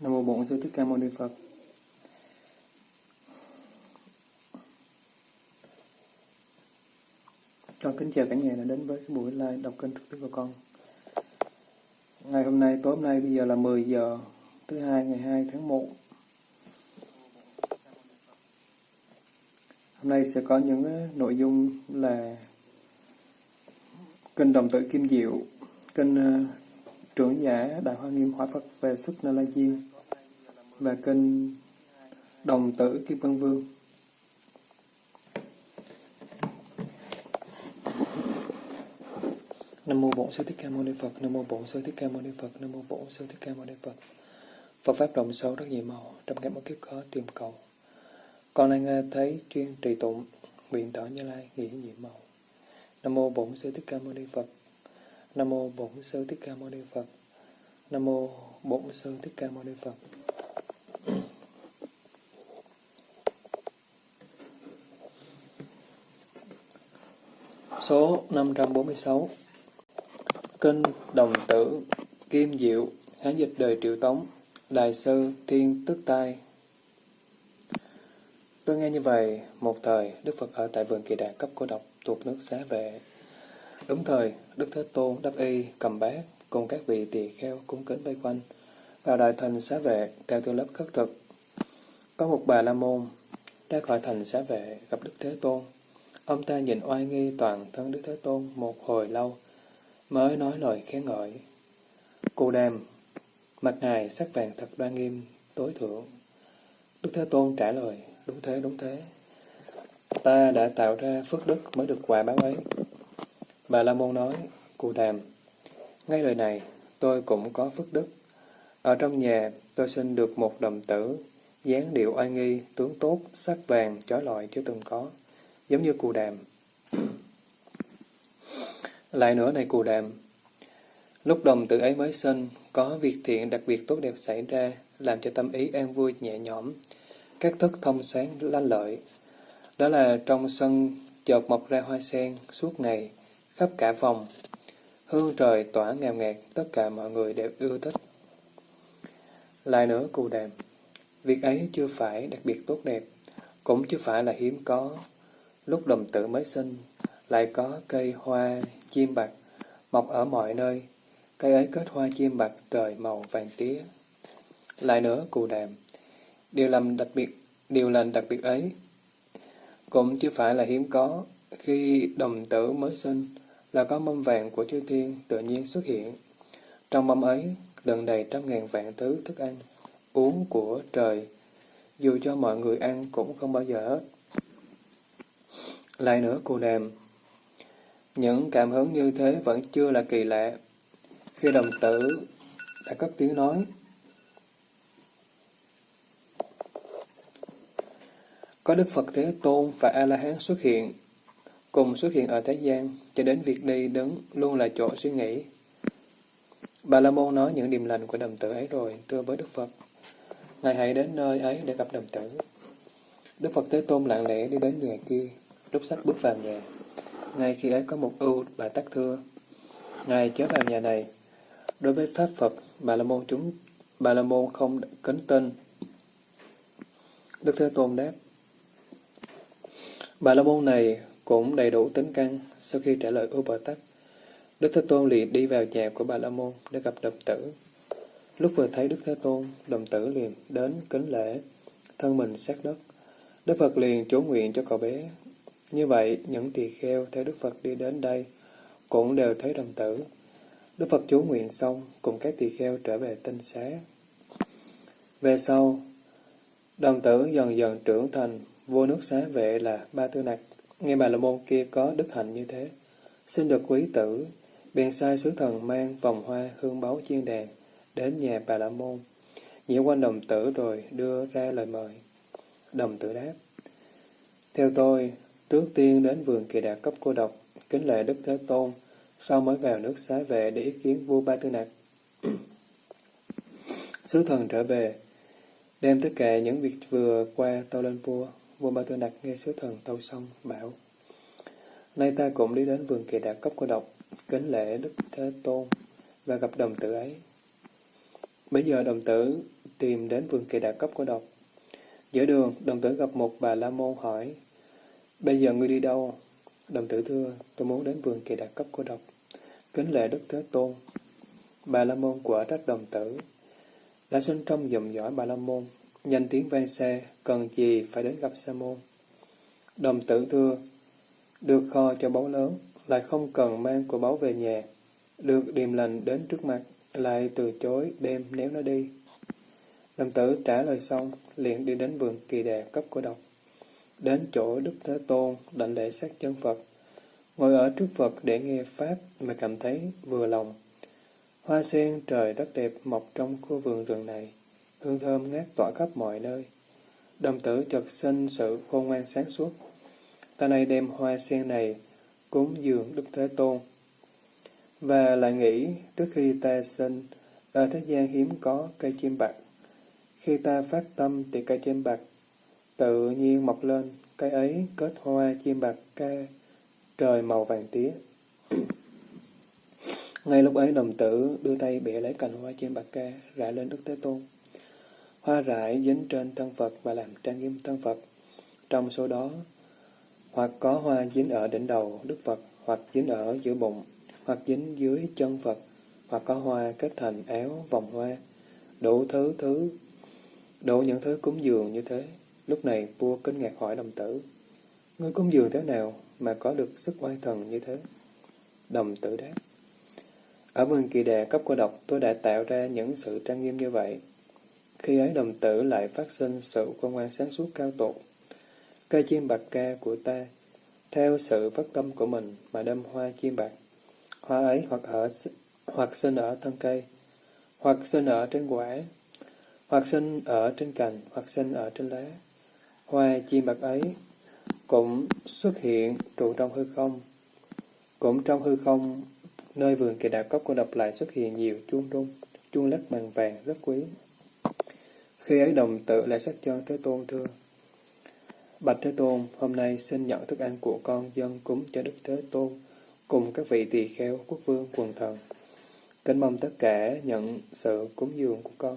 Nam mô Bổn Sư Thích Ca Mâu Ni Phật. Con kính chào cả nhà đã đến với cái buổi live đọc kênh trực tiếp của con. Ngày hôm nay, tối hôm nay bây giờ là 10 giờ thứ hai ngày 2 tháng 1. Hôm nay sẽ có những ờ, nội dung là kinh đồng tử Kim Diệu, kinh ờ, trưởng giả Đại Hoa Nghiêm Hóa Phật về xuất Na La Diên và kinh đồng tử Kim Văn Vương. Nam mô Bổn Sư Thích Ca Mâu Ni Phật. Nam mô Bổn Sư Thích Ca Mâu Ni Phật. Nam mô Bổn Sư Thích Ca Mâu Ni Phật. Phật pháp rộng sâu rất nhiều màu, trong các một kiếp khó tìm cầu. Con nay nghe thấy chuyên trì tụng, nguyện tỏ Như Lai nghĩa nhiệm màu. Nam mô Bổn Sư Thích Ca Mâu Ni Phật. Nam mô Bổn Sư Thích Ca Mâu Ni Phật. Nam mô Bổn Sư Thích Ca Mâu Ni Phật. Số 546 Kinh Đồng Tử Kim Diệu Hán dịch đời Triệu Tống Đại sư Thiên Tức Tai Tôi nghe như vậy, một thời Đức Phật ở tại vườn kỳ đà cấp cô độc thuộc nước xá vệ. Đúng thời, Đức Thế Tôn đắp y cầm bát cùng các vị tỳ kheo cung kính vây quanh vào đại thành xá vệ theo tư lớp khất thực. Có một bà la môn ra khỏi thành xá vệ gặp Đức Thế Tôn. Ông ta nhìn oai nghi toàn thân Đức Thế Tôn một hồi lâu, mới nói lời khen ngợi. cụ đàm, mặt ngài sắc vàng thật đoan nghiêm, tối thượng. Đức Thế Tôn trả lời, đúng thế, đúng thế. Ta đã tạo ra phước đức mới được quả báo ấy. Bà La Môn nói, cụ đàm, ngay lời này, tôi cũng có phước đức. Ở trong nhà, tôi sinh được một đồng tử, dáng điệu oai nghi, tướng tốt, sắc vàng, chói lọi chưa từng có, giống như cù đàm. Lại nữa này cù đàm, lúc đồng tự ấy mới sinh, có việc thiện đặc biệt tốt đẹp xảy ra, làm cho tâm ý an vui nhẹ nhõm, các thức thông sáng lanh lợi. Đó là trong sân chợt mọc ra hoa sen suốt ngày, khắp cả phòng. Hương trời tỏa ngào ngạt, tất cả mọi người đều ưa thích. Lại nữa cù đàm, việc ấy chưa phải đặc biệt tốt đẹp, cũng chưa phải là hiếm có. Lúc đồng tử mới sinh, lại có cây hoa chim bạc mọc ở mọi nơi, cây ấy kết hoa chim bạc trời màu vàng tía. Lại nữa cù đàm, điều làm đặc biệt, điều lành đặc biệt ấy cũng chưa phải là hiếm có, khi đồng tử mới sinh là có mâm vàng của chư thiên tự nhiên xuất hiện. Trong mâm ấy đựng đầy trăm ngàn vạn thứ thức ăn, uống của trời, dù cho mọi người ăn cũng không bao giờ hết. Lại nữa cô đàm, những cảm hứng như thế vẫn chưa là kỳ lạ. Khi đồng tử đã cất tiếng nói, Có Đức Phật Thế Tôn và A-la-hán xuất hiện, cùng xuất hiện ở thế gian, cho đến việc đi đứng luôn là chỗ suy nghĩ. Bà La Môn nói những điềm lành của đồng tử ấy rồi, thưa với Đức Phật. Ngài hãy đến nơi ấy để gặp đồng tử. Đức Phật Thế Tôn lặng lẽ đi đến nhà kia, lúc sắp bước vào nhà. Ngay khi ấy có một ưu bà tắc thưa. Ngài chớ vào nhà này. Đối với Pháp Phật, Bà La Môn chúng Bà La Môn không kính tin. Đức Thế Tôn đáp. Bà La Môn này cũng đầy đủ tính căn sau khi trả lời ưu bà tắc. Đức Thế Tôn liền đi vào nhà của Bà La Môn để gặp đồng tử. Lúc vừa thấy Đức Thế Tôn, đồng tử liền đến kính lễ, thân mình sát đất. Đức Phật liền chú nguyện cho cậu bé. Như vậy, những tỳ kheo theo Đức Phật đi đến đây cũng đều thấy đồng tử. Đức Phật chú nguyện xong, cùng các tỳ kheo trở về tinh xá. Về sau, đồng tử dần dần trưởng thành, vua nước xá vệ là Ba Tư Nặc. Nghe bà la môn kia có đức hạnh như thế, xin được quý tử, bèn sai sứ thần mang vòng hoa hương báu chiên đàn đến nhà bà la môn, nhiễu quanh đồng tử rồi đưa ra lời mời. Đồng tử đáp, theo tôi, trước tiên đến vườn kỳ đạt cấp cô độc, kính lệ Đức Thế Tôn, sau mới vào nước xá vệ để ý kiến vua Ba Tư Nặc. Sứ thần trở về, đem tất cả những việc vừa qua tâu lên vua. Vua Ba Tư Nặc nghe sứ thần tâu xong, bảo Nay ta cũng đi đến vườn kỳ đạt cấp cô độc, kính lễ Đức Thế Tôn và gặp đồng tử ấy. Bây giờ đồng tử tìm đến vườn kỳ đạt cấp cô độc. Giữa đường, đồng tử gặp một bà La Môn hỏi, Bây giờ ngươi đi đâu? Đồng tử thưa, tôi muốn đến vườn kỳ đà cấp của độc. Kính lệ Đức Thế Tôn. Bà La Môn quả trách đồng tử. Đã sinh trong dòng dõi bà La Môn, nhanh tiếng vang xe, cần gì phải đến gặp Sa Môn. Đồng tử thưa, được kho cho báu lớn, lại không cần mang của báu về nhà, được điềm lành đến trước mặt, lại từ chối đem nếu nó đi. Đồng tử trả lời xong, liền đi đến vườn kỳ đà cấp của độc. Đến chỗ Đức Thế Tôn, đảnh lễ sát chân Phật. Ngồi ở trước Phật để nghe Pháp mà cảm thấy vừa lòng. Hoa sen trời rất đẹp mọc trong khu vườn rừng này, hương thơm ngát tỏa khắp mọi nơi. Đồng tử chợt sinh sự khôn ngoan sáng suốt. Ta nay đem hoa sen này cúng dường Đức Thế Tôn. Và lại nghĩ trước khi ta sinh, ở thế gian hiếm có cây chim bạc. Khi ta phát tâm thì cây chim bạc tự nhiên mọc lên, cây ấy kết hoa chim bạc ca trời màu vàng tía. Ngay lúc ấy đồng tử đưa tay bẻ lấy cành hoa chim bạc ca rải lên Đức Thế Tôn. Hoa rải dính trên thân Phật và làm trang nghiêm thân Phật. Trong số đó, hoặc có hoa dính ở đỉnh đầu Đức Phật, hoặc dính ở giữa bụng, hoặc dính dưới chân Phật, hoặc có hoa kết thành áo vòng hoa, đủ thứ thứ, đủ những thứ cúng dường như thế. Lúc này vua kinh ngạc hỏi đồng tử, Ngươi cung dường thế nào mà có được sức oai thần như thế? Đồng tử đáp, Ở vườn kỳ đà cấp của độc tôi đã tạo ra những sự trang nghiêm như vậy. Khi ấy đồng tử lại phát sinh sự quan ngoan sáng suốt cao tột. Cây chim bạc ca của ta, theo sự phát tâm của mình mà đâm hoa chim bạc. Hoa ấy hoặc ở hoặc sinh ở thân cây, hoặc sinh ở trên quả, hoặc sinh ở trên cành, hoặc sinh ở trên lá. Hoa chim bạc ấy cũng xuất hiện trụ trong hư không. Cũng trong hư không, nơi vườn kỳ đạo cốc của độc lại xuất hiện nhiều chuông rung, chuông lắc bằng vàng rất quý. Khi ấy đồng tự lại sắc cho Thế Tôn thưa. Bạch Thế Tôn, hôm nay xin nhận thức ăn của con dân cúng cho Đức Thế Tôn, cùng các vị tỳ kheo, quốc vương, quần thần. Kính mong tất cả nhận sự cúng dường của con.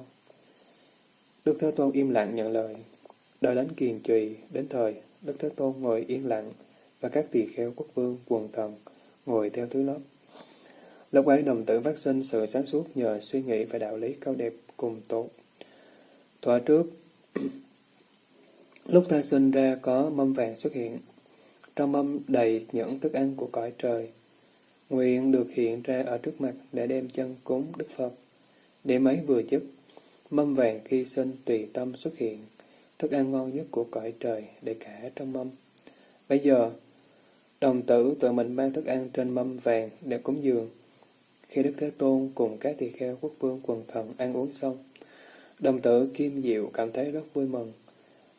Đức Thế Tôn im lặng nhận lời. Đợi đến kiền trùy, đến thời, Đức Thế Tôn ngồi yên lặng, và các tỳ kheo quốc vương, quần thần ngồi theo thứ lớp. Lúc ấy đồng tử phát sinh sự sáng suốt nhờ suy nghĩ về đạo lý cao đẹp cùng tốt. Thoa trước, lúc ta sinh ra có mâm vàng xuất hiện. Trong mâm đầy những thức ăn của cõi trời. Nguyện được hiện ra ở trước mặt để đem chân cúng Đức Phật. Để mấy vừa chức mâm vàng khi sinh tùy tâm xuất hiện, thức ăn ngon nhất của cõi trời để cả trong mâm. Bây giờ, đồng tử tự mình mang thức ăn trên mâm vàng để cúng dường. Khi Đức Thế Tôn cùng các tỳ kheo quốc vương quần thần ăn uống xong, đồng tử Kim Diệu cảm thấy rất vui mừng.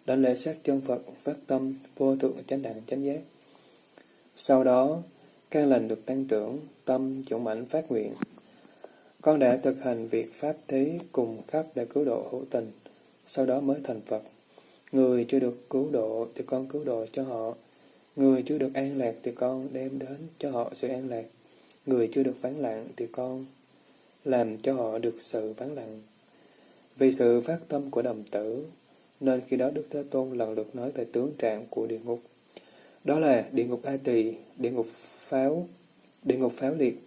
Đảnh lễ sát chân Phật phát tâm vô thượng chánh đẳng chánh giác. Sau đó, căn lành được tăng trưởng, tâm dũng mạnh phát nguyện. Con đã thực hành việc Pháp thí cùng khắp để cứu độ hữu tình, sau đó mới thành Phật. Người chưa được cứu độ thì con cứu độ cho họ. Người chưa được an lạc thì con đem đến cho họ sự an lạc. Người chưa được vắng lặng thì con làm cho họ được sự vắng lặng. Vì sự phát tâm của đồng tử, nên khi đó Đức Thế Tôn lần lượt nói về tướng trạng của địa ngục. Đó là địa ngục A Tỳ, địa ngục Pháo, địa ngục Pháo Liệt,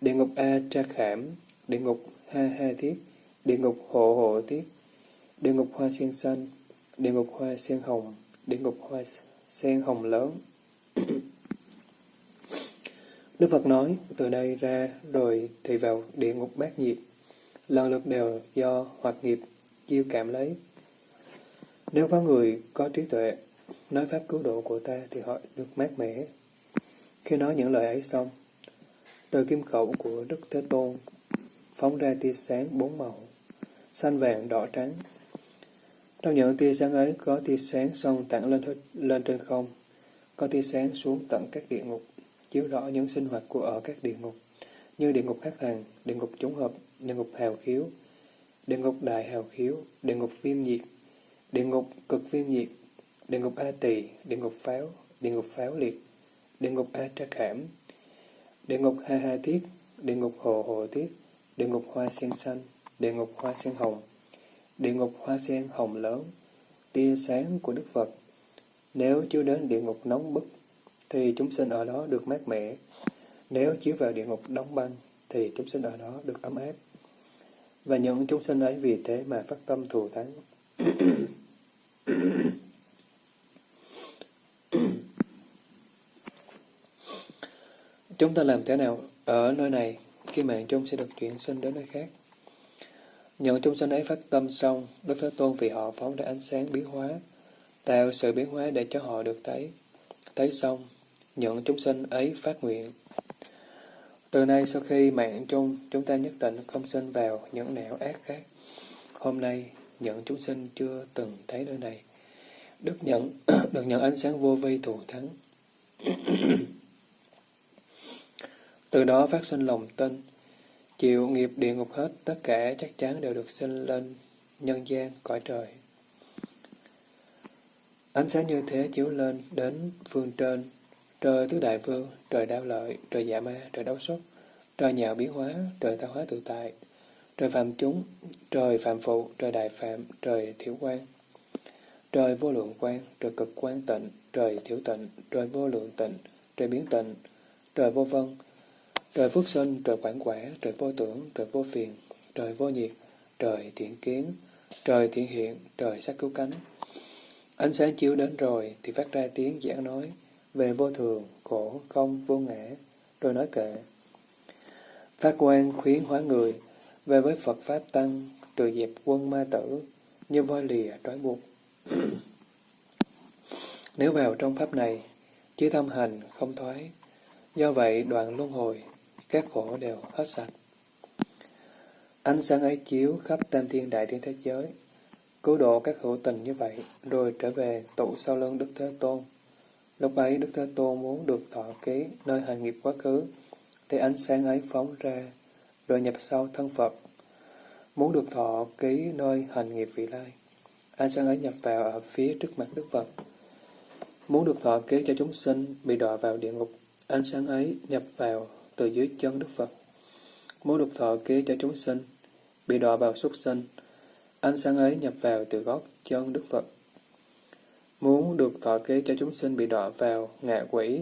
địa ngục A Tra Khảm, địa ngục Ha Ha Thiết, địa ngục Hộ Hộ Thiết, địa ngục Hoa Sen Xanh, địa ngục Hoa Sen Hồng, địa ngục Hoa Sen Hồng Lớn. Đức Phật nói, từ đây ra rồi thì vào địa ngục bát nhiệt, lần lượt đều do hoạt nghiệp chiêu cảm lấy. Nếu có người có trí tuệ, nói pháp cứu độ của ta thì họ được mát mẻ. Khi nói những lời ấy xong, từ kim khẩu của Đức Thế Tôn phóng ra tia sáng bốn màu, xanh vàng đỏ trắng. Trong những tia sáng ấy có tia sáng xong tặng lên lên trên không, có tia sáng xuống tận các địa ngục, chiếu rõ những sinh hoạt của ở các địa ngục, như địa ngục hắc hàng, địa ngục chúng hợp, địa ngục hào khiếu, địa ngục đại hào khiếu, địa ngục viêm nhiệt, địa ngục cực viêm nhiệt, địa ngục A Tỳ, địa ngục pháo, địa ngục pháo liệt, địa ngục A Tra Khảm, địa ngục Ha Ha Tiết, địa ngục Hồ Hồ Tiết, địa ngục Hoa Sen Xanh, địa ngục Hoa Sen Hồng, địa ngục hoa sen hồng lớn, tia sáng của Đức Phật. Nếu chiếu đến địa ngục nóng bức, thì chúng sinh ở đó được mát mẻ. Nếu chiếu vào địa ngục đóng băng, thì chúng sinh ở đó được ấm áp. Và những chúng sinh ấy vì thế mà phát tâm thù thắng. Chúng ta làm thế nào ở nơi này khi mạng chung sẽ được chuyển sinh đến nơi khác? Những chúng sinh ấy phát tâm xong, Đức Thế Tôn vì họ phóng ra ánh sáng biến hóa, tạo sự biến hóa để cho họ được thấy. Thấy xong, những chúng sinh ấy phát nguyện. Từ nay sau khi mạng chung, chúng ta nhất định không sinh vào những nẻo ác khác. Hôm nay, những chúng sinh chưa từng thấy nơi này. đức nhận, được nhận ánh sáng vô vi thù thắng. Từ đó phát sinh lòng tin, chịu nghiệp địa ngục hết, tất cả chắc chắn đều được sinh lên nhân gian, cõi trời. Ánh sáng như thế chiếu lên đến phương trên, trời tứ đại vương, trời đao lợi, trời dạ ma, trời đấu xuất, trời nhạo biến hóa, trời tạo hóa tự tại, trời phạm chúng, trời phạm phụ, trời đại phạm, trời thiểu quan, trời vô lượng quan, trời cực quan tịnh, trời thiểu tịnh, trời vô lượng tịnh, trời biến tịnh, trời vô vân, Trời phước sinh, trời quản quả, trời vô tưởng, trời vô phiền, trời vô nhiệt, trời thiện kiến, trời thiện hiện, trời sắc cứu cánh. Ánh sáng chiếu đến rồi thì phát ra tiếng giảng nói về vô thường, khổ, không, vô ngã, rồi nói kệ. Phát quan khuyến hóa người, về với Phật Pháp Tăng, trừ dẹp quân ma tử, như voi lìa trói buộc. Nếu vào trong Pháp này, chứ tâm hành không thoái, do vậy đoạn luân hồi các khổ đều hết sạch. Ánh sáng ấy chiếu khắp tam thiên đại thiên thế giới, cứu độ các hữu tình như vậy, rồi trở về tụ sau lưng Đức Thế Tôn. Lúc ấy Đức Thế Tôn muốn được thọ ký nơi hành nghiệp quá khứ, thì ánh sáng ấy phóng ra, rồi nhập sau thân Phật. Muốn được thọ ký nơi hành nghiệp vị lai, ánh sáng ấy nhập vào ở phía trước mặt Đức Phật. Muốn được thọ ký cho chúng sinh bị đọa vào địa ngục, ánh sáng ấy nhập vào từ dưới chân Đức Phật. Muốn được thọ ký cho chúng sinh, bị đọa vào súc sinh, ánh sáng ấy nhập vào từ gót chân Đức Phật. Muốn được thọ ký cho chúng sinh bị đọa vào ngạ quỷ,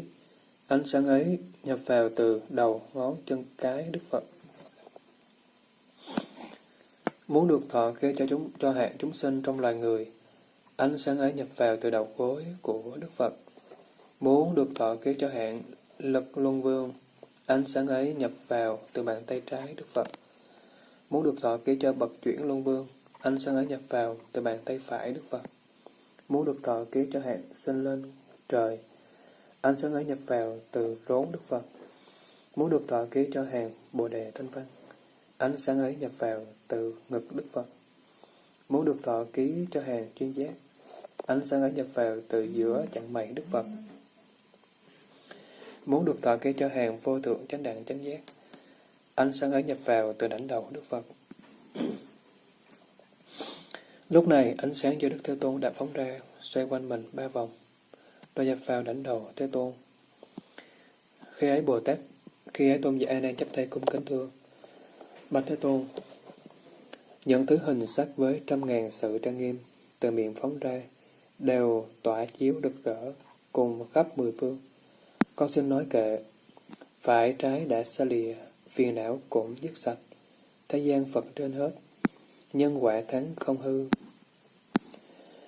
ánh sáng ấy nhập vào từ đầu ngón chân cái Đức Phật. Muốn được thọ ký cho chúng cho hạng chúng sinh trong loài người, ánh sáng ấy nhập vào từ đầu gối của Đức Phật. Muốn được thọ ký cho hạng lực luân vương, Ánh sáng ấy nhập vào từ bàn tay trái Đức Phật. Muốn được thọ ký cho bậc chuyển luân vương, ánh sáng ấy nhập vào từ bàn tay phải Đức Phật. Muốn được thọ ký cho hạng sinh lên trời, ánh sáng ấy nhập vào từ rốn Đức Phật. Muốn được thọ ký cho hàng Bồ Đề Thanh Văn, ánh sáng ấy nhập vào từ ngực Đức Phật. Muốn được thọ ký cho hàng chuyên giác, ánh sáng ấy nhập vào từ giữa chặng mày Đức Phật. Muốn được tọa ký cho hàng vô thượng chánh đẳng chánh giác, ánh sáng ấy nhập vào từ đảnh đầu Đức Phật. Lúc này, ánh sáng do Đức Thế Tôn đã phóng ra, xoay quanh mình ba vòng, rồi nhập vào đảnh đầu Thế Tôn. Khi ấy Bồ Tát, khi ấy Tôn giả đang chấp tay cung kính thưa, bạch Thế Tôn, những thứ hình sắc với trăm ngàn sự trang nghiêm từ miệng phóng ra đều tỏa chiếu rực rỡ cùng khắp mười phương. Con xin nói kệ, phải trái đã xa lìa, phiền não cũng dứt sạch, thế gian Phật trên hết, nhân quả thắng không hư.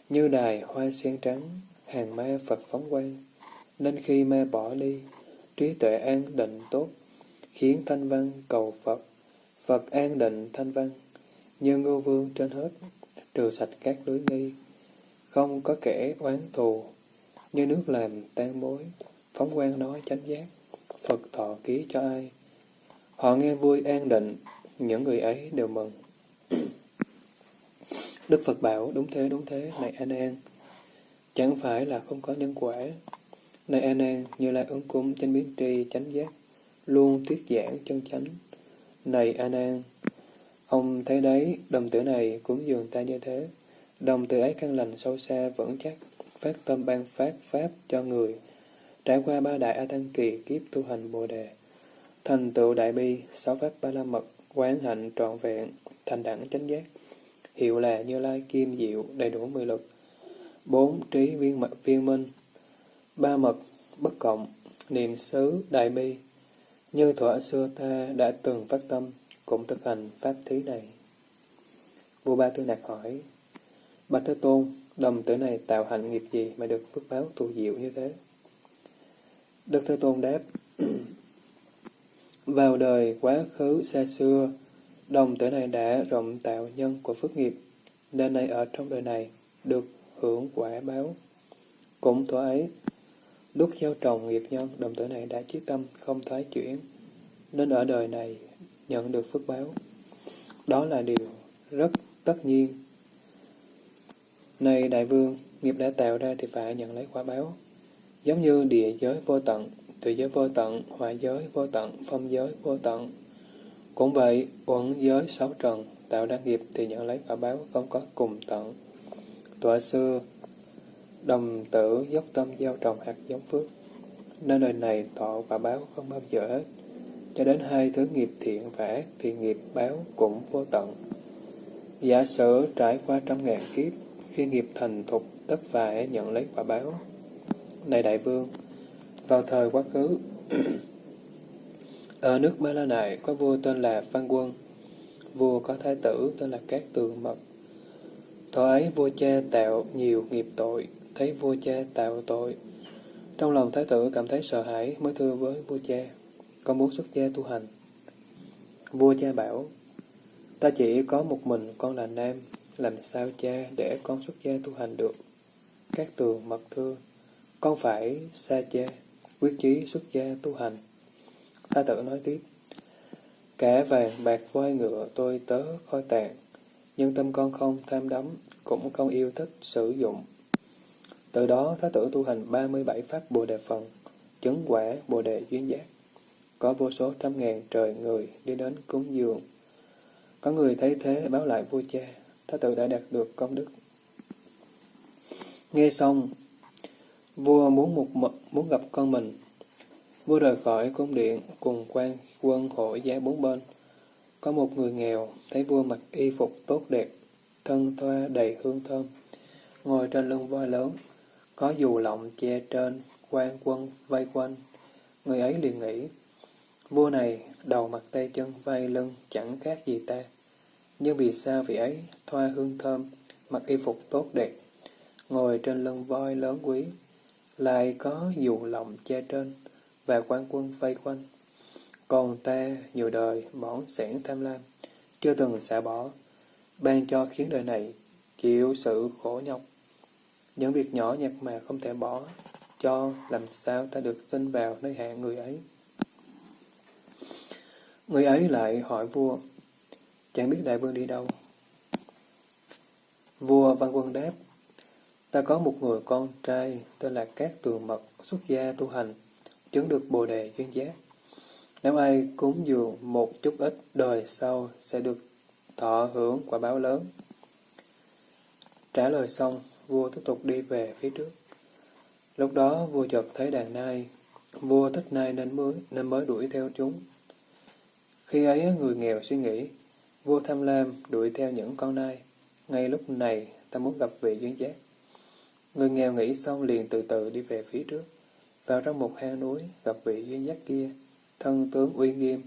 Như đài hoa sen trắng, hàng ma Phật phóng quang, nên khi ma bỏ đi, trí tuệ an định tốt, khiến thanh văn cầu Phật, Phật an định thanh văn, như ngô vương trên hết, trừ sạch các lưới nghi, không có kẻ oán thù, như nước làm tan mối, Phóng quang nói chánh giác, Phật thọ ký cho ai. Họ nghe vui an định, những người ấy đều mừng. Đức Phật bảo, đúng thế, đúng thế, này An An. Chẳng phải là không có nhân quả. Này An An, như lai ứng cung trên biến tri chánh giác, luôn thuyết giảng chân chánh. Này An An, ông thấy đấy, đồng tử này cũng dường ta như thế. Đồng tử ấy căn lành sâu xa vững chắc, phát tâm ban phát pháp cho người, Trải qua ba đại A Tăng Kỳ kiếp tu hành Bồ Đề, thành tựu đại bi, sáu pháp ba la mật, quán hạnh trọn vẹn, thành đẳng chánh giác, hiệu là Như Lai Kim Diệu, đầy đủ mười lực. Bốn trí viên mật viên minh. Ba mật bất cộng, niệm xứ đại bi. Như thuở xưa ta đã từng phát tâm, cũng thực hành pháp thí này. Vua Ba Tư Nạc hỏi, Bạch Thế Tôn, đồng tử này tạo hạnh nghiệp gì mà được phước báo tu diệu như thế? Đức Thế Tôn đáp, Vào đời quá khứ xa xưa, đồng tử này đã rộng tạo nhân của phước nghiệp, nên nay ở trong đời này được hưởng quả báo. Cũng thuở ấy, lúc gieo trồng nghiệp nhân, đồng tử này đã chí tâm không thoái chuyển, nên ở đời này nhận được phước báo. Đó là điều rất tất nhiên. Này đại vương, nghiệp đã tạo ra thì phải nhận lấy quả báo. Giống như địa giới vô tận, tự giới vô tận, hỏa giới vô tận, phong giới vô tận. Cũng vậy, uẩn giới sáu trần, tạo ra nghiệp thì nhận lấy quả báo không có cùng tận. Tọa xưa, đồng tử dốc tâm gieo trồng hạt giống phước, nên đời này tọ quả báo không bao giờ hết, cho đến hai thứ nghiệp thiện và ác thì nghiệp báo cũng vô tận. Giả sử trải qua trăm ngàn kiếp, khi nghiệp thành thục tất phải nhận lấy quả báo. Này đại vương, vào thời quá khứ, ở nước Ba La Nại có vua tên là Văn Quân, vua có thái tử tên là Cát Tường Mật. Thời ấy vua cha tạo nhiều nghiệp tội, thấy vua cha tạo tội. Trong lòng thái tử cảm thấy sợ hãi mới thưa với vua cha, con muốn xuất gia tu hành. Vua cha bảo, ta chỉ có một mình con là nam, làm sao cha để con xuất gia tu hành được? Các tường mật thưa, con phải xa chê, quyết chí xuất gia tu hành. Tha tử nói tiếp, cả vàng bạc voi ngựa tôi tớ khôi tàn, nhưng tâm con không tham đắm, cũng không yêu thích sử dụng. Từ đó Thái tử tu hành 37 pháp Bồ Đề Phần, chứng quả Bồ Đề duyên giác. Có vô số trăm ngàn trời người đi đến cúng dường. Có người thấy thế báo lại vua cha, Thái tử đã đạt được công đức. Nghe xong, vua muốn một mật muốn gặp con mình. Vua rời khỏi cung điện cùng quan quân hộ giá bốn bên. Có một người nghèo, thấy vua mặc y phục tốt đẹp, thân thoa đầy hương thơm, ngồi trên lưng voi lớn, có dù lọng che trên, quan quân vây quanh. Người ấy liền nghĩ, vua này đầu mặt tay chân vai lưng chẳng khác gì ta. Nhưng vì sao vị ấy thoa hương thơm, mặc y phục tốt đẹp, ngồi trên lưng voi lớn quý, lại có dù lòng che trên, và quan quân vây quanh. Còn ta nhiều đời bỏng sẻn tham lam, chưa từng xả bỏ, ban cho khiến đời này chịu sự khổ nhọc. Những việc nhỏ nhặt mà không thể bỏ, cho làm sao ta được sinh vào nơi hạ người ấy. Người ấy lại hỏi vua, chẳng biết đại vương đi đâu. Vua Văn Quân đáp, ta có một người con trai tên là Cát Tường Mật xuất gia tu hành, chứng được bồ đề duyên giác. Nếu ai cúng dường một chút ít đời sau sẽ được thọ hưởng quả báo lớn. Trả lời xong, vua tiếp tục đi về phía trước. Lúc đó vua chợt thấy đàn nai, vua thích nai nên mới, nên mới đuổi theo chúng. Khi ấy người nghèo suy nghĩ, vua tham lam đuổi theo những con nai. Ngay lúc này ta muốn gặp vị duyên giác. Người nghèo nghĩ xong liền từ từ đi về phía trước, vào trong một hang núi gặp vị duy nhất kia, thân tướng uy nghiêm,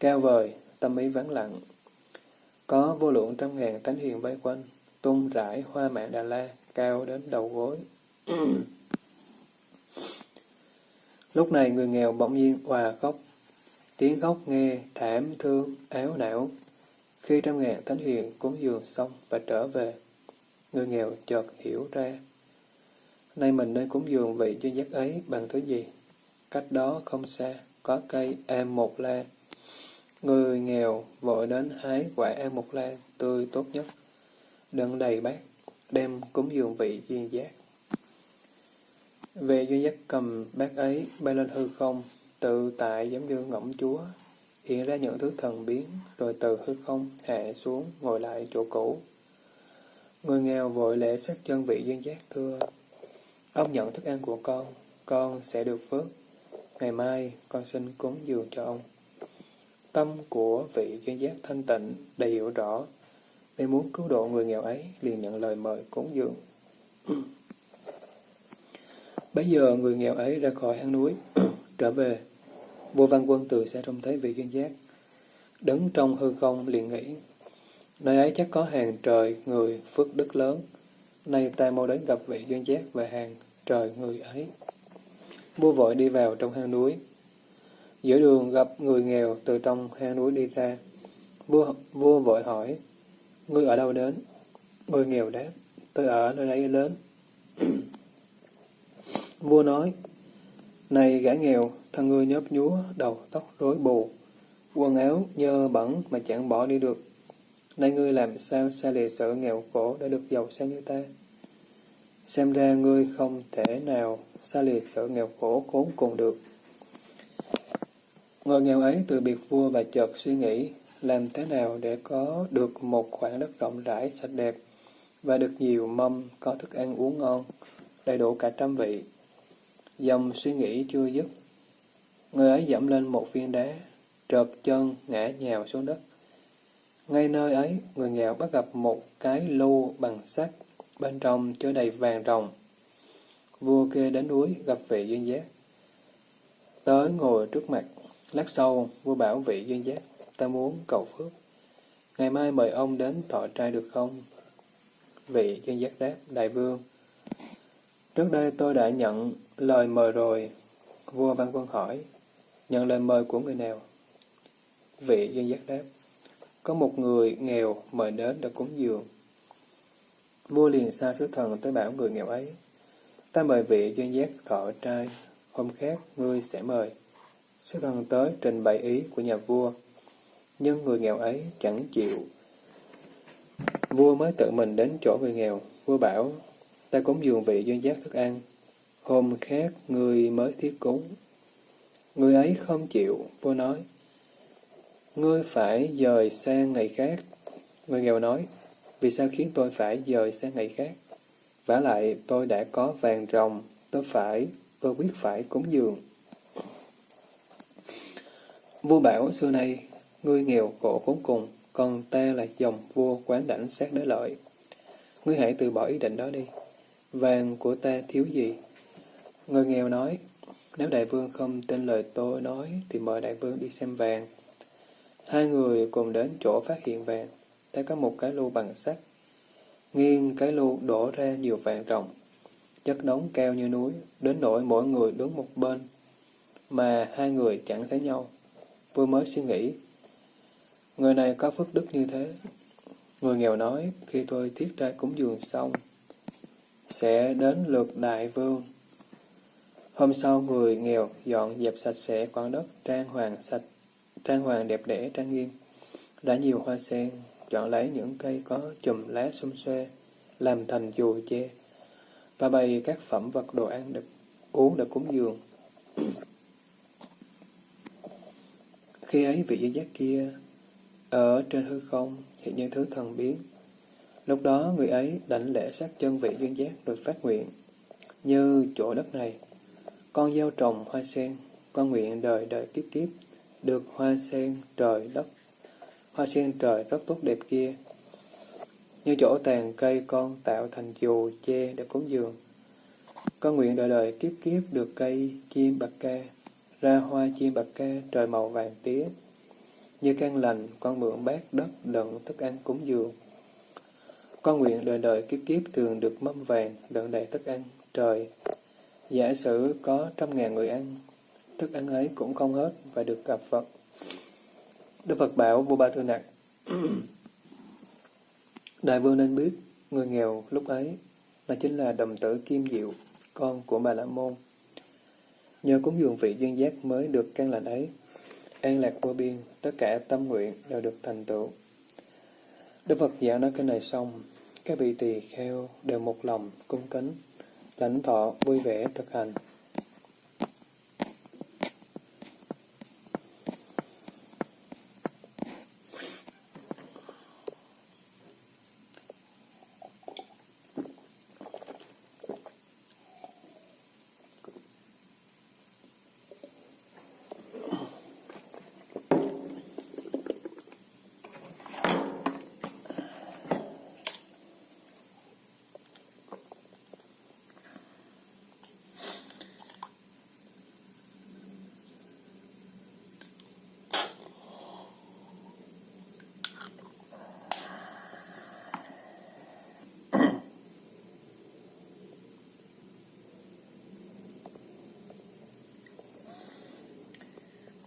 cao vời, tâm ý vắng lặng. Có vô lượng trăm ngàn thánh hiền bay quanh, tung rải hoa mạng Đà La, cao đến đầu gối. Lúc này người nghèo bỗng nhiên hòa khóc, tiếng khóc nghe thảm thương, áo não. Khi trăm ngàn thánh hiền cúng dường xong và trở về, người nghèo chợt hiểu ra. Nay mình nên cúng dường vị duy giác ấy bằng thứ gì? Cách đó không xa, có cây am một la. Người nghèo vội đến hái quả am một la tươi tốt nhất, đựng đầy bát, đem cúng dường vị duyên giác. Về duyên giác cầm bát ấy bay lên hư không, tự tại giống như ngỗng chúa, hiện ra những thứ thần biến, rồi từ hư không hạ xuống, ngồi lại chỗ cũ. Người nghèo vội lễ sát chân vị duyên giác thưa, ông nhận thức ăn của con, con sẽ được phước. Ngày mai con xin cúng dường cho ông. Tâm của vị duyên giác thanh tịnh đầy hiểu rõ, Vì muốn cứu độ người nghèo ấy, liền nhận lời mời cúng dường. Bây giờ người nghèo ấy ra khỏi hang núi, trở về. Vua Văn Quân từ xa trông thấy vị duyên giác. Đứng trong hư không liền nghĩ, nơi ấy chắc có hàng trời người phước đức lớn. Nay ta mau đến gặp vị duyên giác và hàng trời người ấy. Vua vội đi vào trong hang núi. Giữa đường gặp người nghèo từ trong hang núi đi ra. Vua, vua vội hỏi, ngươi ở đâu đến? Người nghèo đáp, tôi ở nơi đây lớn. Vua nói, này gã nghèo, thân ngươi nhớp nhúa, đầu tóc rối bù, quần áo nhơ bẩn mà chẳng bỏ đi được. Nay ngươi làm sao xa lìa sự nghèo khổ để được giàu sang như ta? Xem ra ngươi không thể nào xa lìa sự nghèo khổ khốn cùng được. Người nghèo ấy từ biệt vua và chợt suy nghĩ làm thế nào để có được một khoảng đất rộng rãi, sạch đẹp và được nhiều mâm có thức ăn uống ngon, đầy đủ cả trăm vị. Dòng suy nghĩ chưa dứt. Người ấy dẫm lên một viên đá, trợp chân ngã nhào xuống đất. Ngay nơi ấy, người nghèo bắt gặp một cái lô bằng sắt, bên trong chứa đầy vàng rồng. Vua kia đến núi gặp vị duyên giác. Tới ngồi trước mặt, lát sau, vua bảo vị duyên giác, ta muốn cầu phước. Ngày mai mời ông đến thọ trai được không? Vị duyên giác đáp, đại vương. Trước đây tôi đã nhận lời mời rồi. Vua Văn Quân hỏi, nhận lời mời của người nào? Vị duyên giác đáp, có một người nghèo mời đến để cúng dường. Vua liền sai sứ thần tới bảo người nghèo ấy, ta mời vị duyên giác thọ trai, hôm khác ngươi sẽ mời. Sứ thần tới trình bày ý của nhà vua, nhưng người nghèo ấy chẳng chịu. Vua mới tự mình đến chỗ người nghèo, vua bảo, ta cúng dường vị duyên giác thức ăn, hôm khác người mới thiết cúng. Người ấy không chịu, vua nói, ngươi phải dời sang ngày khác. Người nghèo nói, vì sao khiến tôi phải dời sang ngày khác? vả lại tôi đã có vàng rồng, tôi phải, tôi quyết phải cúng dường. Vua bảo xưa nay, ngươi nghèo khổ khốn cùng, còn ta là dòng vua quán đảnh sát đế lợi. Ngươi hãy từ bỏ ý định đó đi. Vàng của ta thiếu gì? Người nghèo nói, nếu đại vương không tin lời tôi nói, thì mời đại vương đi xem vàng. Hai người cùng đến chỗ phát hiện vàng, thấy có một cái lu bằng sắt. Nghiêng cái lu đổ ra nhiều vàng rồng, chất đống cao như núi, đến nỗi mỗi người đứng một bên, mà hai người chẳng thấy nhau. Vua mới suy nghĩ, người này có phước đức như thế. Người nghèo nói, khi tôi thiết ra cúng dường xong, sẽ đến lượt đại vương. Hôm sau người nghèo dọn dẹp sạch sẽ quán đất trang hoàng sạch, trang hoàng đẹp đẽ trang nghiêm. Đã nhiều hoa sen, chọn lấy những cây có chùm lá xum xuê, làm thành dù che, và bày các phẩm vật đồ ăn được uống được cúng dường. Khi ấy vị giới giác kia ở trên hư không hiện như thứ thần biến. Lúc đó người ấy đảnh lễ sát chân vị duyên giác rồi phát nguyện. Như chỗ đất này, con gieo trồng hoa sen, con nguyện đời đời kiếp kiếp, được hoa sen trời đất. Hoa sen trời rất tốt đẹp kia. Như chỗ tàn cây con tạo thành dù che để cúng dường. Con nguyện đời đời kiếp kiếp được cây chim bạc ca, ra hoa chim bạc ca trời màu vàng tía. Như can lành, con mượn bát đất đựng thức ăn cúng dường. Con nguyện đời đời kiếp kiếp thường được mâm vàng đựng đầy thức ăn trời. Giả sử có trăm ngàn người ăn, thức ăn ấy cũng không hết và được gặp Phật. Đức Phật bảo vua Ba Thư Nặc, Đại vương nên biết, người nghèo lúc ấy là chính là đồng tử Kim Diệu, con của Bà La Môn. Nhờ cúng dường vị duyên giác mới được căn lành ấy, an lạc vô biên, tất cả tâm nguyện đều được thành tựu. Đức Phật giảng nói cái này xong, các vị tỳ kheo đều một lòng cung kính, lãnh thọ vui vẻ thực hành.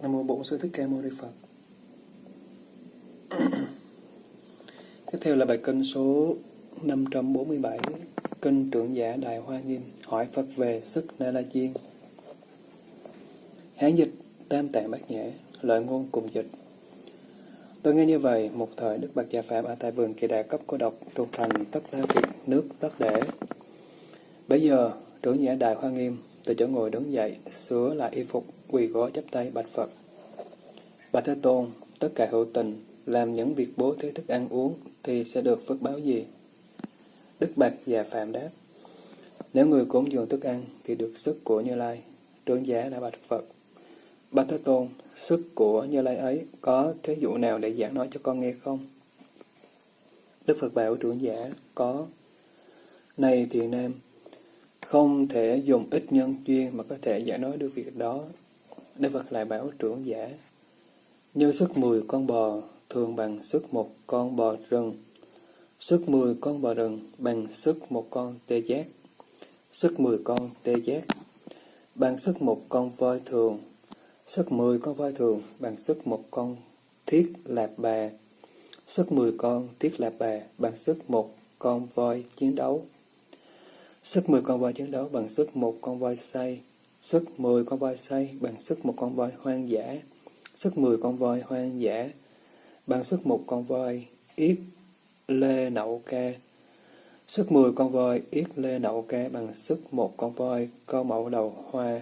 Nam mô Bổn Sư Thích Ca Mâu Ni Phật. Tiếp theo là bài kinh số 547, kinh trưởng giả Đại Hoa Nghiêm hỏi Phật về sức Na La Diên. Hán dịch Tam Tạng Bát Nhã, lợi ngôn cùng dịch. Tôi nghe như vậy, một thời Đức Bạch Già Phạm ở tại vườn kỳ đà cấp cô độc tu thành tất đa việc nước tất để. Bây giờ, trưởng giả Đại Hoa Nghiêm từ chỗ ngồi đứng dậy, sửa lại y phục, quỳ gối chắp tay bạch Phật. Bạch Thế Tôn, tất cả hữu tình, làm những việc bố thí thức ăn uống thì sẽ được phước báo gì? Đức Bạch và Phạm đáp, nếu người cúng dường thức ăn thì được sức của Như Lai, trưởng giả đã bạch Phật. Bạch Thế Tôn, sức của Như Lai ấy có thế dụ nào để giảng nói cho con nghe không? Đức Phật bảo trưởng giả, có. Này thiện nam, không thể dùng ít nhân duyên mà có thể giải nói được việc đó. Đức Phật lại bảo trưởng giả, như sức 10 con bò thường bằng sức một con bò rừng, sức 10 con bò rừng bằng sức một con tê giác, sức 10 con tê giác bằng sức một con voi thường, sức 10 con voi thường bằng sức một con thiết lạp bà, sức 10 con thiết lạp bà bằng sức một con voi chiến đấu. Sức 10 con voi chiến đấu bằng sức một con voi say, sức 10 con voi say bằng sức một con voi hoang dã, sức 10 con voi hoang dã bằng sức một con voi yết lê nậu ca, sức 10 con voi yết lê nậu ca bằng sức một con voi câu mẫu đầu hoa,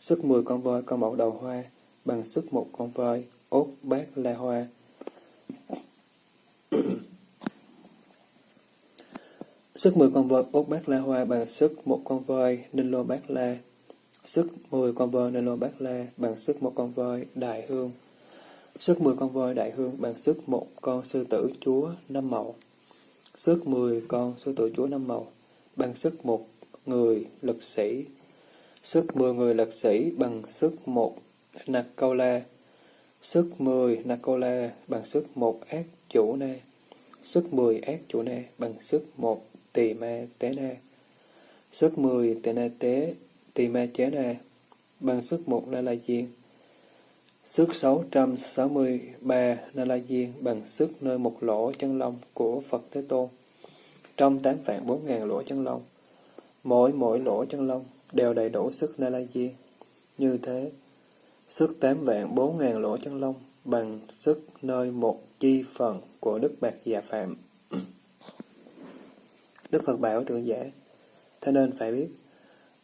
sức 10 con voi câu mẫu đầu hoa bằng sức một con voi ốt bát la hoa. Sức 10 con voi ốt bát la hoa bằng sức một con voi ninh lô bát la. Sức 10 con voi nên lô bát la bằng sức một con voi đại hương. Sức 10 con voi đại hương bằng sức một con sư tử chúa năm màu. Sức 10 con sư tử chúa năm màu bằng sức một người lực sĩ. Sức 10 người lực sĩ bằng sức một nạc câu la. Sức 10 nạc câu la bằng sức một ác chủ na. Sức 10 ác chủ na bằng sức một tỳ ma tế na. Sức 10 tỳ na tế, tỳ ma chế na, bằng sức một na la diên. Sức 663 na la diên bằng sức nơi một lỗ chân lông của Phật Thế Tôn. Trong tám vạn bốn ngàn lỗ chân lông, mỗi mỗi lỗ chân lông đều đầy đủ sức na la diên. Như thế, sức tám vạn bốn ngàn lỗ chân lông bằng sức nơi một chi phần của Đức Bạc Già dạ Phạm. Đức Phật bảo trưởng giả, thế nên phải biết,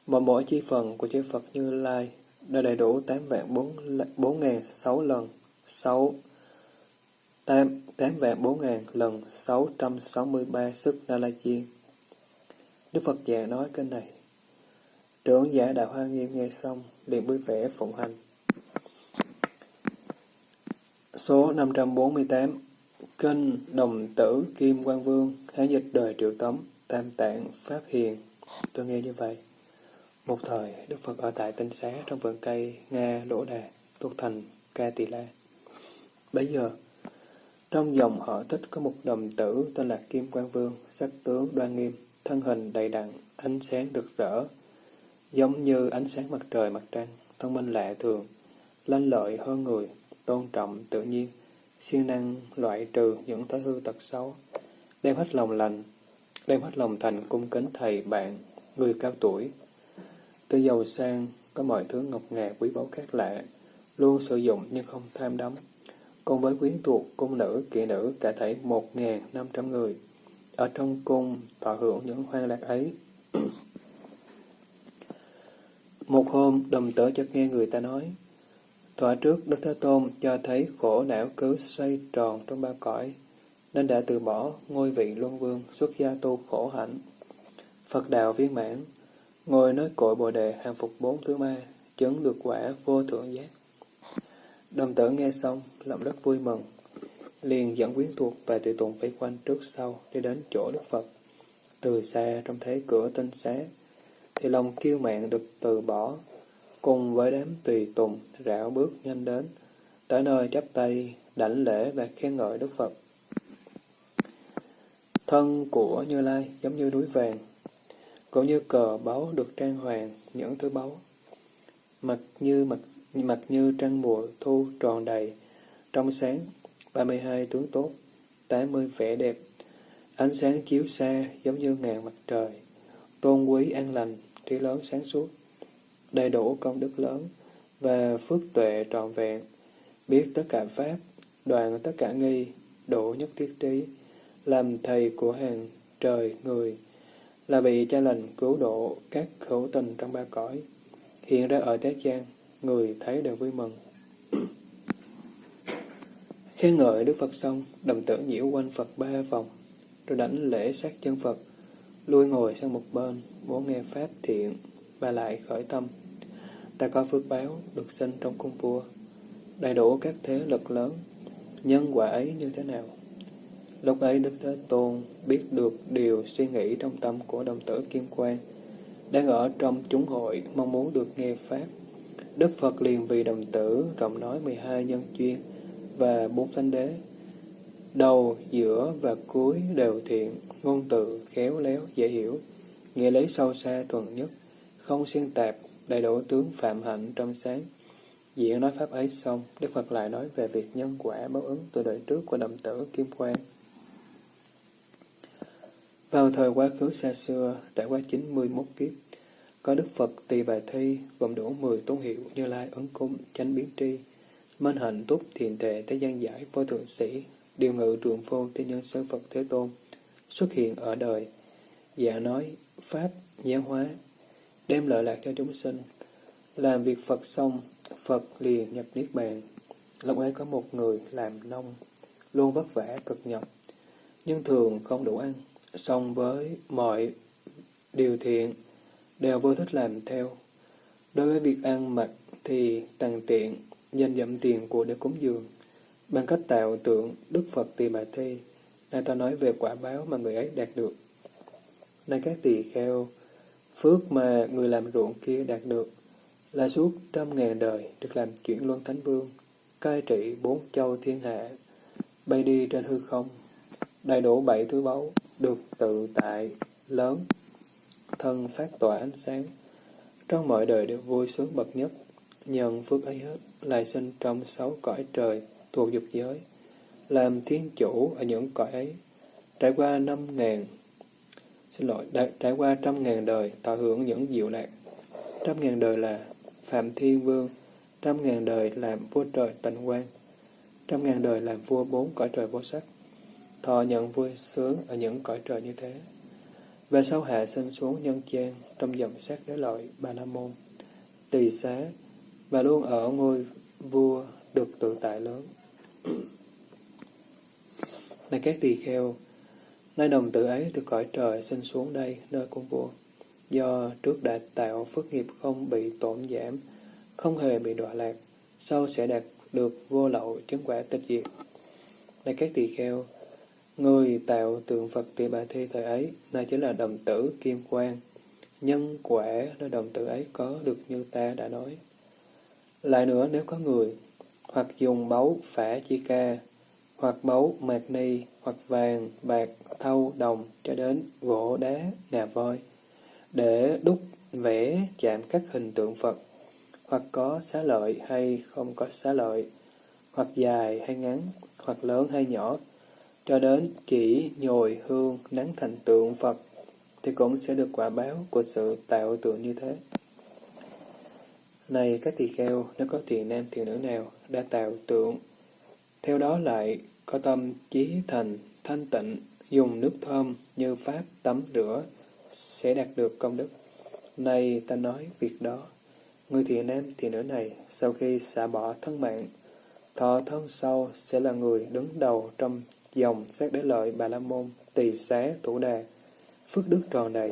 mà mỗi chi phần của chư Phật Như Lai đã đầy đủ 8 vạn 4, 4 ngàn 6 lần 6 8, 8 vạn 4 ngàn lần 663 sức Na La Chiên. Đức Phật già nói kênh này. Trưởng giả Đạo Hoa Nghiêm nghe xong, liền vui vẻ phụng hành. Số 548 Kinh Đồng Tử Kim Quang Vương Hán dịch đời Triệu Tống Tam Tạng Pháp Hiền Tôi nghe như vậy. Một thời, Đức Phật ở tại tinh xá trong vườn cây Nga Đỗ Đà, thuộc thành Ca Tỳ La. Bây giờ, trong dòng họ tích có một đồng tử tên là Kim Quang Vương, sắc tướng đoan nghiêm, thân hình đầy đặn, ánh sáng rực rỡ, giống như ánh sáng mặt trời mặt trăng, thông minh lạ thường, lanh lợi hơn người, tôn trọng tự nhiên, siêng năng loại trừ những thói hư tật xấu, đem hết lòng lành, đem hết lòng thành cung kính thầy bạn, người cao tuổi. Tuy giàu sang, có mọi thứ ngọc ngà quý báu khác lạ, luôn sử dụng nhưng không tham đắm. Cùng với quyến thuộc, cung nữ, kỵ nữ cả thảy một ngàn năm trăm người, ở trong cung thọ hưởng những hoang lạc ấy. Một hôm, đồng tử chợt nghe người ta nói, Thỏa trước Đức Thế Tôn cho thấy khổ não cứ xoay tròn trong ba cõi, nên đã từ bỏ ngôi vị luân vương xuất gia tu khổ hạnh. Phật đạo viên mãn, ngồi nói cội bồ đề hàng phục bốn thứ ma, chứng được quả vô thượng giác. Đồng tử nghe xong, lòng rất vui mừng, liền dẫn quyến thuộc và tùy tùng vây quanh trước sau đi đến chỗ Đức Phật. Từ xa trong thấy cửa tinh xá, thì lòng kiêu mạn được từ bỏ, cùng với đám tùy tùng rảo bước nhanh đến, tới nơi chắp tay, đảnh lễ và khen ngợi Đức Phật. Thân của Như Lai giống như núi vàng, cũng như cờ báu được trang hoàng những thứ báu. Mặt như mặt mặt như trăng mùa thu tròn đầy, trong sáng, 32 tướng tốt, 80 vẻ đẹp, ánh sáng chiếu xa giống như ngàn mặt trời, tôn quý an lành, trí lớn sáng suốt, đầy đủ công đức lớn và phước tuệ trọn vẹn, biết tất cả pháp, đoàn tất cả nghi, độ nhất thiết trí, làm thầy của hàng trời người, là vị cha lành cứu độ các khẩu tình trong ba cõi, hiện ra ở thế gian, người thấy đều vui mừng. Khen ngợi Đức Phật xong, đồng tử nhiễu quanh Phật ba vòng, rồi đánh lễ sát chân Phật, lui ngồi sang một bên, muốn nghe Pháp thiện, và lại khởi tâm. Ta có phước báo, được sinh trong cung vua, đầy đủ các thế lực lớn, nhân quả ấy như thế nào? Lúc ấy Đức Thế Tôn biết được điều suy nghĩ trong tâm của đồng tử Kim Quang, đang ở trong chúng hội mong muốn được nghe Pháp. Đức Phật liền vì đồng tử rộng nói 12 nhân chuyên và bốn thánh đế. Đầu, giữa và cuối đều thiện, ngôn từ, khéo léo, dễ hiểu, nghĩa lý sâu xa thuần nhất, không xuyên tạp, đầy đủ tướng phạm hạnh trong sáng. Diễn nói Pháp ấy xong, Đức Phật lại nói về việc nhân quả báo ứng từ đời trước của đồng tử Kim Quang. Vào thời quá khứ xa xưa, trải qua 91 kiếp, có Đức Phật Tỳ Bà Thi gồm đủ 10 tôn hiệu như Lai Ấn Cung, Chánh Biến Tri, Minh Hạnh Túc Thiền Tệ Thế gian giải Vô Thượng Sĩ, Điều Ngự Trường Phô Thiên Nhân Sư Phật Thế Tôn, xuất hiện ở đời, dạ nói, Pháp, giáo hóa, đem lợi lạc cho chúng sinh. Làm việc Phật xong, Phật liền nhập Niết Bàn. Lúc ấy có một người làm nông, luôn vất vả cực nhọc, nhưng thường không đủ ăn, song với mọi điều thiện đều vô thích làm theo. Đối với việc ăn mặc thì tăng tiện, danh dậm tiền của để cúng dường. Bằng cách tạo tượng Đức Phật Tỳ Bà Thi, nay ta nói về quả báo mà người ấy đạt được. Này các tỳ kheo, phước mà người làm ruộng kia đạt được là suốt trăm ngàn đời được làm chuyển luân thánh vương, cai trị bốn châu thiên hạ, bay đi trên hư không, đầy đủ bảy thứ báu, được tự tại, lớn, thân phát tỏa ánh sáng, trong mọi đời đều vui sướng bậc nhất, nhận phước ấy hết, lại sinh trong sáu cõi trời thuộc dục giới, làm thiên chủ ở những cõi ấy, trải qua năm ngàn, xin lỗi, trải qua trăm ngàn đời, tạo hưởng những diệu lạc. Trăm ngàn đời là Phạm Thiên Vương, trăm ngàn đời làm vua trời tịnh quan, trăm ngàn đời làm vua bốn cõi trời vô sắc, thọ nhận vui sướng ở những cõi trời như thế. Về sau hạ sinh xuống nhân gian trong dòng xét đế lợi Ba La Môn, tỳ xá, và luôn ở ngôi vua được tự tại lớn. Này các tỳ kheo, nay đồng tử ấy từ cõi trời sinh xuống đây, nơi cung vua. Do trước đã tạo phước nghiệp không bị tổn giảm, không hề bị đọa lạc, sau sẽ đạt được vô lậu chứng quả tịch diệt. Này các tỳ kheo, người tạo tượng Phật tỳ bà thi thời ấy, nay chính là đồng tử kim quang. Nhân quả là đồng tử ấy có được như ta đã nói. Lại nữa, nếu có người hoặc dùng báu phả chi ca, hoặc báu mạc ni, hoặc vàng, bạc, thau, đồng, cho đến gỗ, đá, ngà voi, để đúc, vẽ, chạm các hình tượng Phật, hoặc có xá lợi hay không có xá lợi, hoặc dài hay ngắn, hoặc lớn hay nhỏ, cho đến chỉ nhồi hương nắng thành tượng Phật, thì cũng sẽ được quả báo của sự tạo tượng như thế. Này các tỳ kheo, nếu có thiện nam thiện nữ nào đã tạo tượng, theo đó lại có tâm chí thành, thanh tịnh, dùng nước thơm như pháp tắm rửa, sẽ đạt được công đức. Này ta nói việc đó, người thiện nam thiện nữ này sau khi xả bỏ thân mạng, thọ thân sau sẽ là người đứng đầu trong dòng sát đế lợi bà la môn, tỳ xá, thủ đà, phước đức tròn đầy,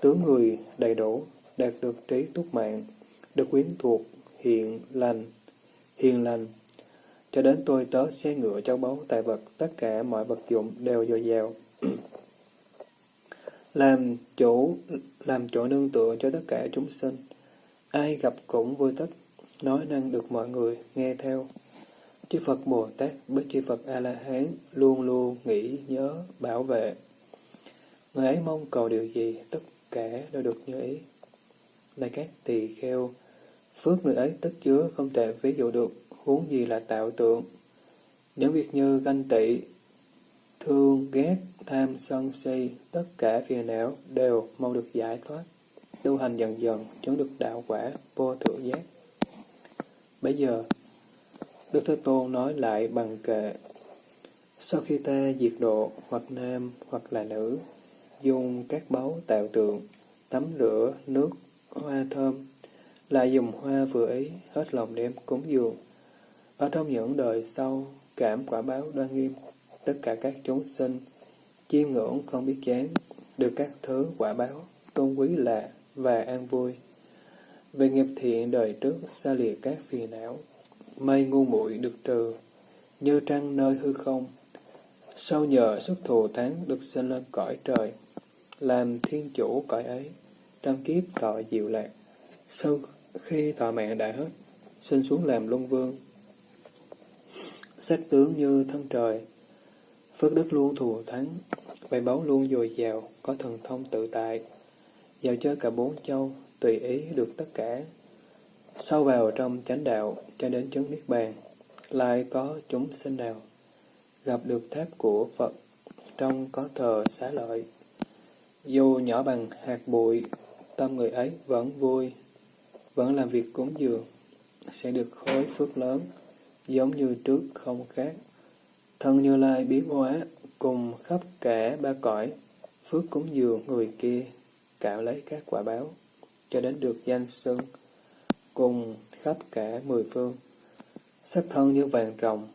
tướng người đầy đủ, đạt được trí túc mạng, được quyến thuộc, hiện lành, hiền lành. Cho đến tôi tớ xe ngựa châu báu tài vật, tất cả mọi vật dụng đều dồi dào. làm chủ, làm chỗ nương tựa cho tất cả chúng sinh. Ai gặp cũng vui thích, nói năng được mọi người nghe theo. Chư Phật Bồ Tát với chư Phật A-la-hán luôn luôn nghĩ nhớ bảo vệ. Người ấy mong cầu điều gì, tất cả đều được như ý. Này các tỳ kheo, Phước người ấy tất chứa không thể ví dụ được, huống gì là tạo tượng. Những việc như ganh tị, thương, ghét, tham, sân, si, tất cả phiền não đều mau được giải thoát. Tu hành dần dần, chứng được đạo quả, vô thượng giác. Bây giờ, Đức Thế Tôn nói lại bằng kệ. Sau khi ta diệt độ, hoặc nam, hoặc là nữ, dùng các báu tạo tượng, tắm rửa, nước, hoa thơm, lại dùng hoa vừa ý, hết lòng đem cúng dường. Ở trong những đời sau, cảm quả báo đoan nghiêm, tất cả các chúng sinh, chiêm ngưỡng không biết chán, được các thứ quả báo, tôn quý lạ và an vui. Về nghiệp thiện đời trước xa lìa các phiền não, mây ngu muội được trừ, như trăng nơi hư không. Sau nhờ sức thù thắng được sinh lên cõi trời, làm thiên chủ cõi ấy, trăm kiếp tội diệu lạc. Sau khi thọ mạng đã hết, sinh xuống làm luân vương. Sắc tướng như thân trời, phước đức luôn thù thắng, bày báu luôn dồi dào, có thần thông tự tại. Dạo chơi cả bốn châu, tùy ý được tất cả sau vào trong chánh đạo, cho đến chứng Niết Bàn, lại có chúng sinh nào gặp được tháp của Phật, trong có thờ xá lợi. Dù nhỏ bằng hạt bụi, tâm người ấy vẫn vui, vẫn làm việc cúng dường, sẽ được khối phước lớn, giống như trước không khác. Thân Như Lai biến hóa, cùng khắp cả ba cõi, phước cúng dường người kia, cạo lấy các quả báo, cho đến được danh xưng, cùng khắp cả mười phương. Sắc thân như vàng rồng,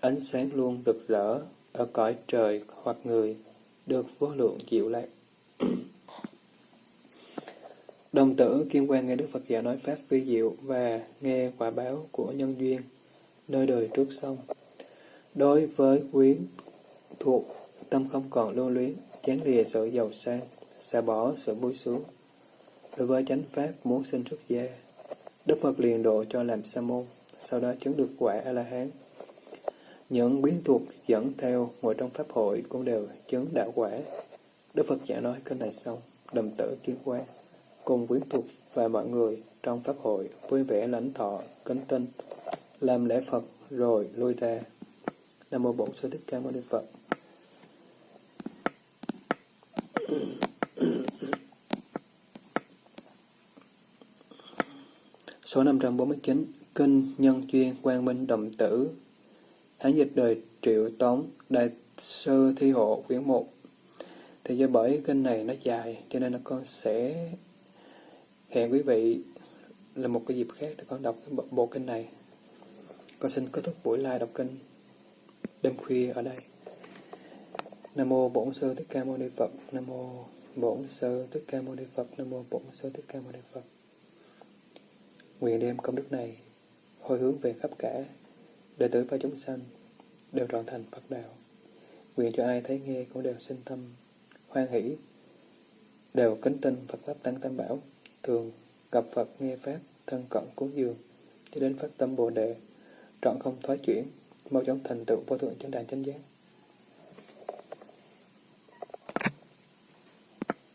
ánh sáng luôn rực rỡ, ở cõi trời hoặc người, được vô lượng diệu lạc. Đồng tử Kim Quan nghe Đức Phật dạy nói Pháp vi diệu và nghe quả báo của nhân duyên, nơi đời trước xong. Đối với quyến thuộc, tâm không còn lưu luyến, chán lìa sự giàu sang, xả bỏ sự vui sướng. Đối với chánh Pháp muốn sinh xuất gia, Đức Phật liền độ cho làm sa môn, sau đó chứng được quả A-la-hán. Những quyến thuộc dẫn theo ngồi trong Pháp hội cũng đều chứng đạo quả. Đức Phật giả nói kênh này xong, đầm tử kiến quan, cùng quyến thuộc và mọi người trong Pháp hội vui vẻ lãnh thọ, kính tinh, làm lễ Phật rồi lui ra. Nam Mô Bổn Sư Thích Ca Mâu Ni Phật. Số 549 Kinh Nhân Duyên Quang Minh Đồng Tử Thánh dịch đời Triệu Tống Đại Sư Thi Hộ quyển 1 Thì do bởi kinh này nó dài cho nên là con sẽ hẹn quý vị là một cái dịp khác để con đọc cái bộ, bộ kinh này. Con xin kết thúc buổi live đọc kinh đêm khuya ở đây. Nam mô Bổn Sư Thích Ca Mâu Ni Phật. Nam mô Bổn Sư Thích Ca Mâu Ni Phật. Nam mô Bổn Sư Thích Ca Mâu Ni Phật. Nguyện đem công đức này hồi hướng về khắp cả đệ tử và chúng sanh đều trọn thành Phật đạo. Nguyện cho ai thấy nghe cũng đều sinh tâm hoan hỷ, đều kính tin Phật pháp tăng tam bảo, thường gặp Phật nghe pháp thân cận cúng dường cho đến phát tâm Bồ đề trọn không thoái chuyển mau chóng thành tựu vô thượng chánh đàn chánh giác